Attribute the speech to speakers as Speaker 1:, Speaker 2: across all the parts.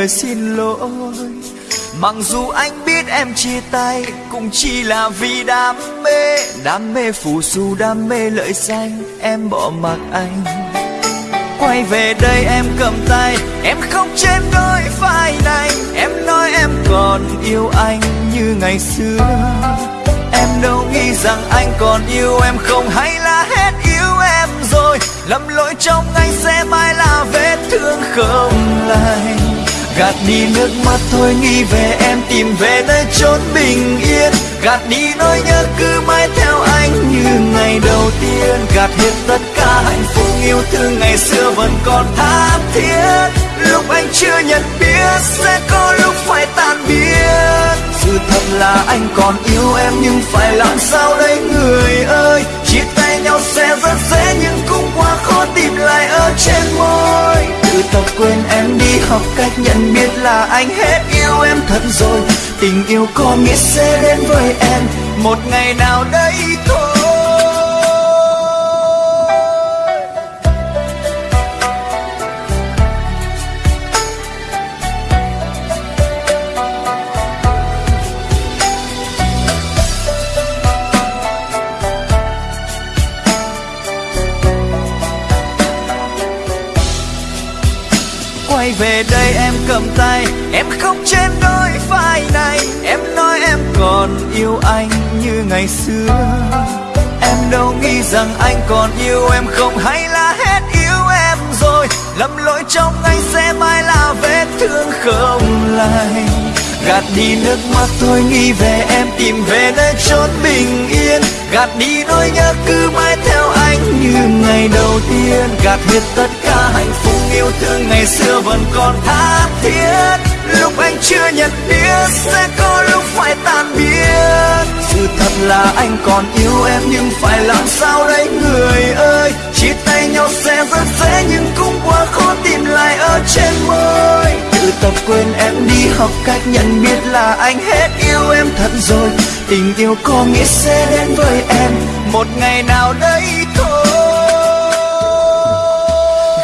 Speaker 1: lời xin lỗi. Mặc dù anh biết em chia tay Cũng chỉ là vì đam mê. Đam mê phù du, đam mê lợi danh Em bỏ mặc anh. Quay về đây em cầm tay Em không trên đôi vai này. Em nói em còn yêu anh như ngày xưa. Em đâu nghĩ rằng anh còn yêu em không Hay là hết yêu em rồi. Lầm lỗi trong anh sẽ mãi là vết thương không lành. Gạt đi nước mắt thôi, nghĩ về em, tìm về nơi chốn bình yên. Gạt đi nỗi nhớ cứ mãi theo anh như ngày đầu tiên. Gạt hết tất cả hạnh phúc yêu thương ngày xưa vẫn còn tha thiết. Lúc anh chưa nhận biết sẽ có lúc phải tan biến. Sự thật là anh còn yêu em nhưng phải làm sao đây, người ơi? Chia tay nhau sẽ rất dễ nhưng cũng quá khó tìm lại ở trên môi tập quên em đi học cách nhận biết là anh hết yêu em thật rồi. Tình yêu có nghĩa sẽ đến với em. Một ngày nào đây thôi. Về đây em cầm tay, em không trên đôi vai này. Em nói em còn yêu anh như ngày xưa. Em đâu nghĩ rằng anh còn yêu em không? Hay là hết yêu em rồi? Lầm lỗi trong anh sẽ mãi là vết thương không lành gạt đi nước mắt thôi nghĩ về em, tìm về nơi chốn bình yên. Gạt đi nỗi nhớ cứ mãi theo anh như ngày đầu tiên, gạt hết tất cả hạnh phúc yêu thương ngày xưa vẫn còn tha thiết. Lúc anh chưa nhận biết sẽ có lúc phải tan biến. Sự thật là anh còn yêu em nhưng phải làm sao đây, người ơi? Chia tay nhau sẽ rất dễ nhưng cũng quá khó tìm lại ở trên môi. Tự tập quên em đi, học cách nhận biết là anh hết yêu em thật rồi. Tình yêu có nghĩa sẽ đến với em. Một ngày nào đấy.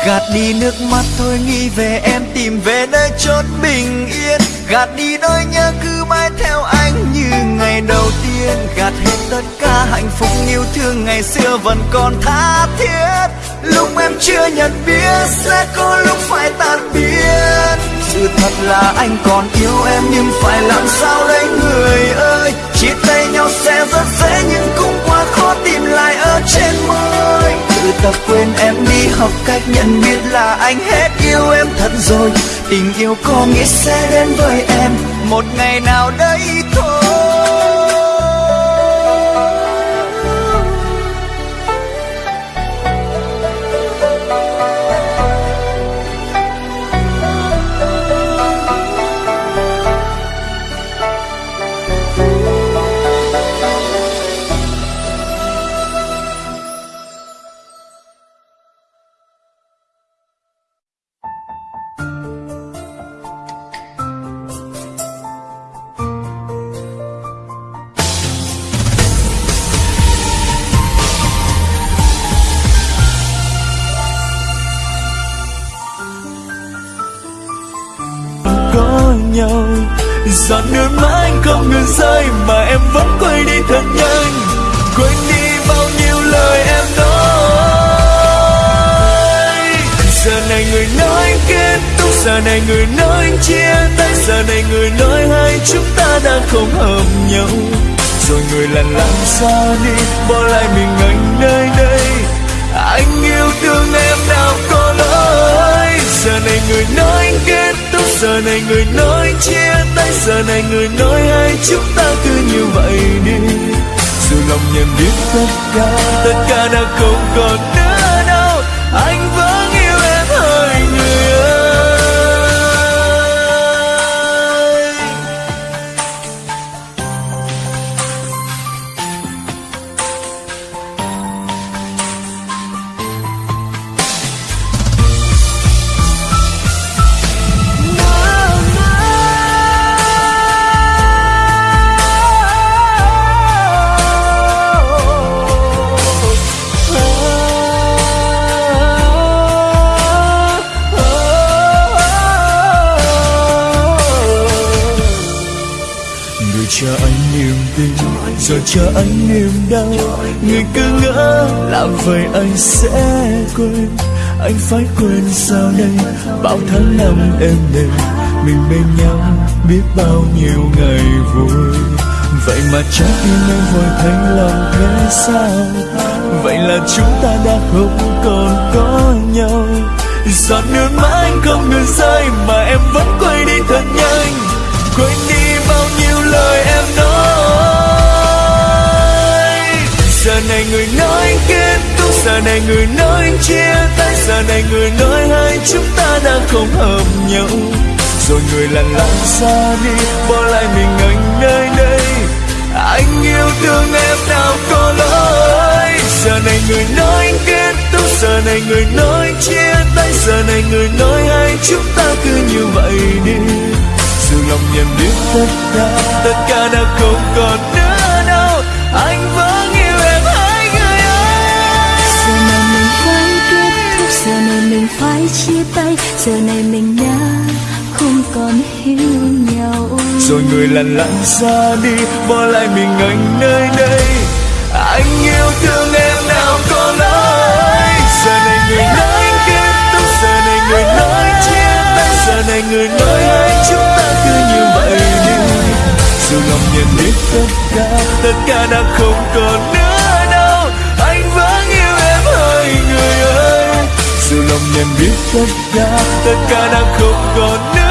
Speaker 1: Gạt đi nước mắt thôi, nghĩ về em, tìm về nơi chốn bình yên. Gạt đi nỗi nhớ cứ mãi theo anh như ngày đầu tiên. Gạt hết tất cả hạnh phúc, yêu thương ngày xưa vẫn còn tha thiết. Lúc em chưa nhận biết sẽ có lúc phải tan biến. Sự thật là anh còn yêu em, nhưng phải làm sao đây, người ơi? Chia tay nhau sẽ rất dễ, nhưng cũng quá khó tìm lại ở trên môi tự tập quên em đi, học cách nhận biết là anh hết yêu em thật rồi. Tình yêu có nghĩa sẽ đến với em, một ngày nào đây thôi. Giọt nước mắt anh không ngừng rơi mà em vẫn quay đi thật nhanh quên đi bao nhiêu lời em nói. Giờ này người nói kết thúc. Giờ này người nói chia tay. Giờ này người nói hai chúng ta đã không hợp nhau. Rồi người lặng lặng xa đi, bỏ lại mình anh nơi đây. Anh yêu thương em nào có lỗi. Giờ này người nói kết thúc giờ này người nói chia tay, giờ này người nói hai, chúng ta cứ như vậy đi. Dù lòng nhận biết tất cả tất cả đã không còn nữa rồi chờ anh niềm đau, người cứ ngỡ làm vậy anh sẽ quên. Anh phải quên sao đây, bao tháng năm em đêm mình bên nhau biết bao nhiêu ngày vui. Vậy mà trái tim em vội thành lòng thế sao vậy là chúng ta đã không còn có nhau. Giọt nước mắt anh không ngừng rơi mà em vẫn quay đi thật nhanh. Quên đi bao nhiêu lời em nói. Giờ này người nói kết thúc. Giờ này người nói chia tay. Giờ này người nói hai chúng ta đã không hợp nhau. Rồi người lặng lặng xa đi, bỏ lại mình anh nơi đây. Anh yêu thương em nào có lỗi. Giờ này người nói kết thúc. Giờ này người nói chia tay. Giờ này người nói hai chúng ta cứ như vậy đi. Dù lòng nhận biết tất cả tất cả đã không còn nữa.
Speaker 2: Giờ này mình đã không còn hiểu nhau.
Speaker 1: Rồi người lặng lặng ra đi, bỏ lại mình anh nơi đây. Anh yêu thương em nào có lỗi giờ này người nói kết thúc, giờ này người nói chia tay. Giờ này người nói hai chúng ta cứ như vậy đi. Dù lòng nhận biết tất cả tất cả đã không còn nữa. Biết tất cả tất cả đã không còn nữa.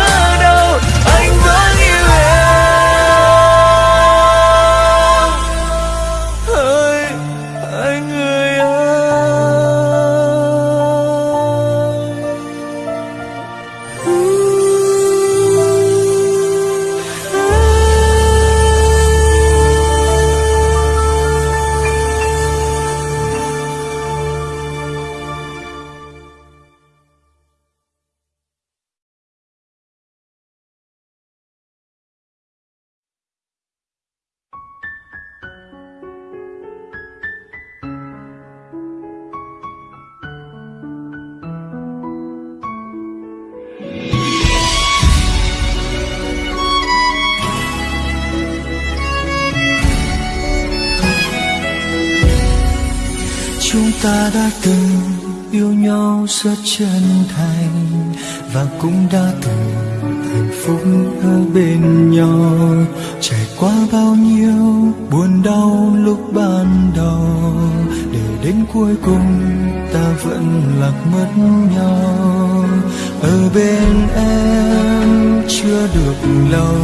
Speaker 1: Ta đã từng yêu nhau rất chân thành và cũng đã từng hạnh phúc ở bên nhau. Trải qua bao nhiêu buồn đau lúc ban đầu, để đến cuối cùng ta vẫn lạc mất nhau. Ở bên em chưa được lâu,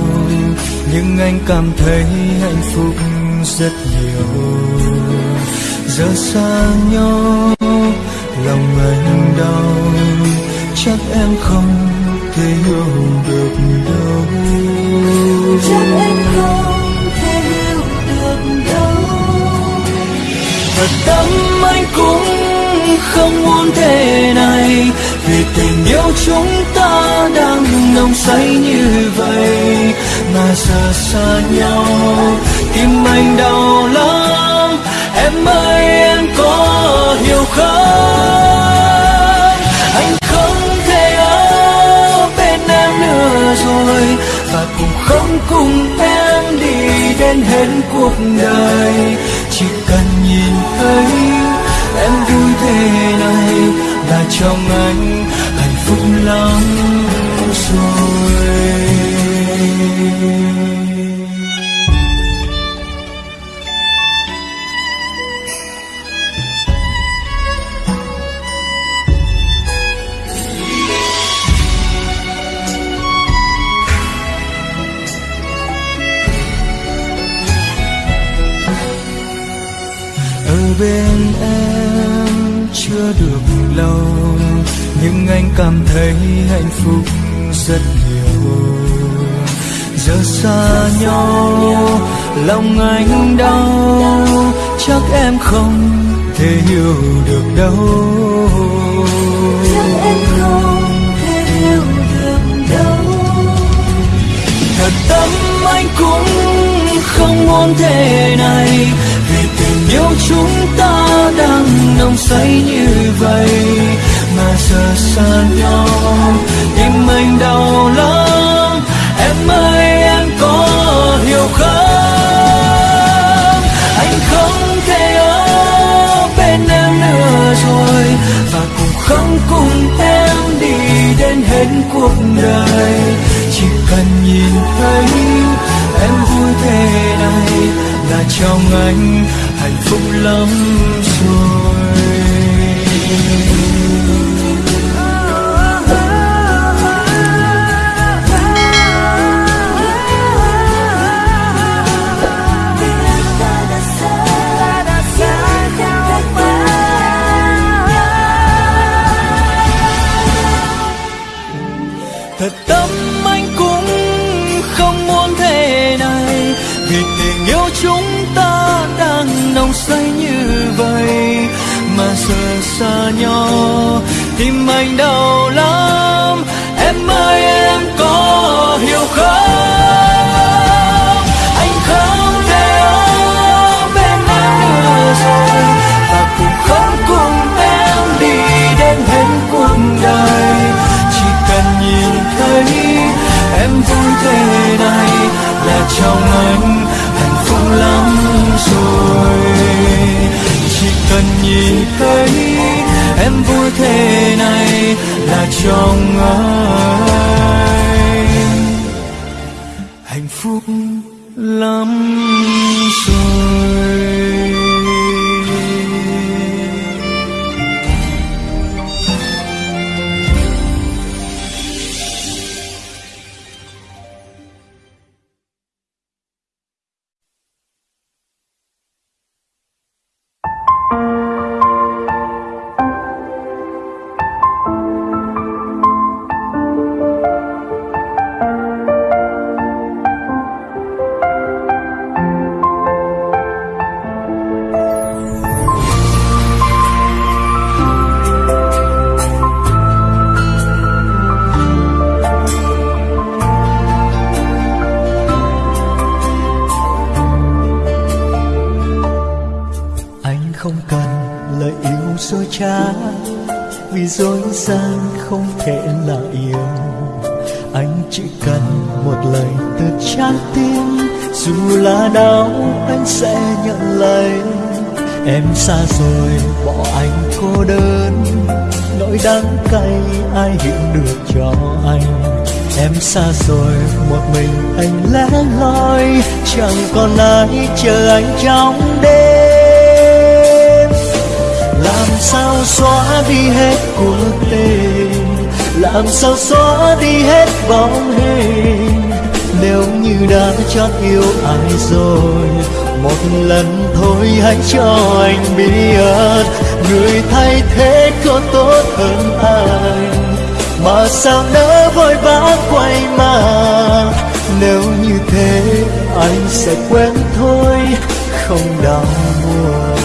Speaker 1: nhưng anh cảm thấy hạnh phúc rất nhiều giờ xa nhau, lòng anh đau, chắc em không thể hiểu được đâu.
Speaker 2: Chắc em không thể hiểu được đâu.
Speaker 1: Thật tâm anh cũng không muốn thế này, vì tình yêu chúng ta đang nồng say như vậy. Mà giờ xa nhau, tim anh đau lắm em ơi, em có hiểu không? Anh không thể ở bên em nữa rồi, và cũng không cùng em đi đến hết cuộc đời. Chỉ cần nhìn thấy em vui thế này là trong anh hạnh phúc lắm rồi. Bên em chưa được lâu nhưng anh cảm thấy hạnh phúc rất nhiều. Giờ xa nhau lòng anh đau chắc em không thể hiểu được đâu.
Speaker 2: Chắc em không thể hiểu được đâu.
Speaker 1: Thật tâm anh cũng không muốn thế này yêu chúng ta đang nồng say như vậy, mà giờ xa nhau, tim anh đau lắm, em ơi, em có hiểu không? Anh không thể ở bên em nữa rồi, và cũng không cùng em đi đến hết cuộc đời. Trong anh hạnh phúc lắm rồi. Xa nhau. Tim anh đau lắm em ơi em có hiểu không? Dối gian không thể là yêu. Anh chỉ cần một lời từ trái tim, dù là đau anh sẽ nhận lấy. Em xa rồi, bỏ anh cô đơn. Nỗi đắng cay ai hiểu được cho anh. Em xa rồi, một mình anh lẻ loi. Chẳng còn ai chờ anh trong đêm sao xóa đi hết cuộc tình làm sao xóa đi hết bóng hình? Nếu như đã chót yêu ai rồi, một lần thôi hãy cho anh biết. Người thay thế có tốt hơn anh mà sao nỡ vội vã quay mà nếu như thế, anh sẽ quên thôi, không đau buồn.